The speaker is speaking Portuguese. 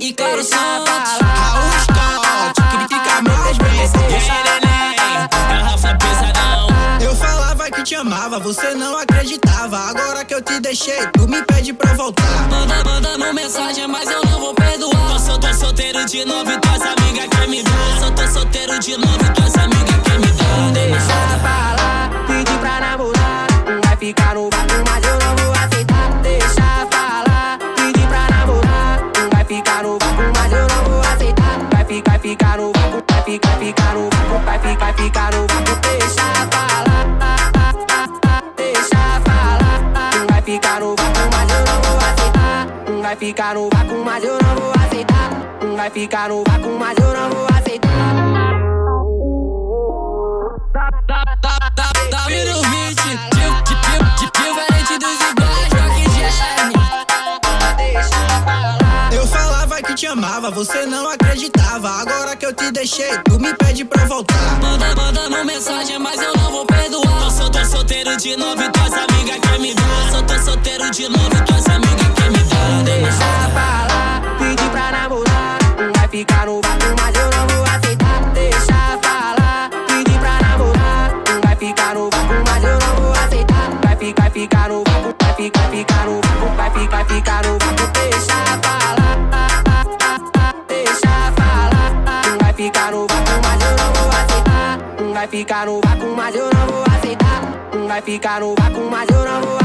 e, claro Santos Raul Scott, critica mais vezes Garrafa pesadão. Eu falava que te amava, você não acreditava. Agora que eu te deixei, tu me pede pra voltar. Manda, mandando mensagem, mas eu não vou perdoar. Sol, tô solteiro de novo e tuas amigas quer me dar Só tô solteiro de novo e tuas amigas quer me dar ficar, ficar no vácuo Vai ficar, ficar no vácuo, deixa falar Deixa falar, vai ficar no vácuo, mas eu não vou aceitar. Vai ficar no vácuo, mas eu não vou aceitar. Vai ficar no vácuo, mas eu não vou aceitar te amava, você não acreditava. Agora que eu te deixei, tu me pede pra voltar. Manda, mandando mensagem, mas eu não vou perdoar. Eu sou, tô solteiro de novo e tuas amigas quer me dar. Sou, tô solteiro de novo e tuas amigas quer me dar. Deixa falar, pedir pra namorar. Vai ficar no vácuo, mas eu não vou aceitar. Deixa falar, pedir pra namorar. Vai ficar no vácuo, mas eu não vou aceitar. Vai ficar, ficar no vácuo, vai ficar, ficar no vácuo Vai ficar, ficar no vácuo, deixa falar. ficar ficar no vácuo, mas eu não vou aceitar. Vai ficar no vácuo, mas eu não vou.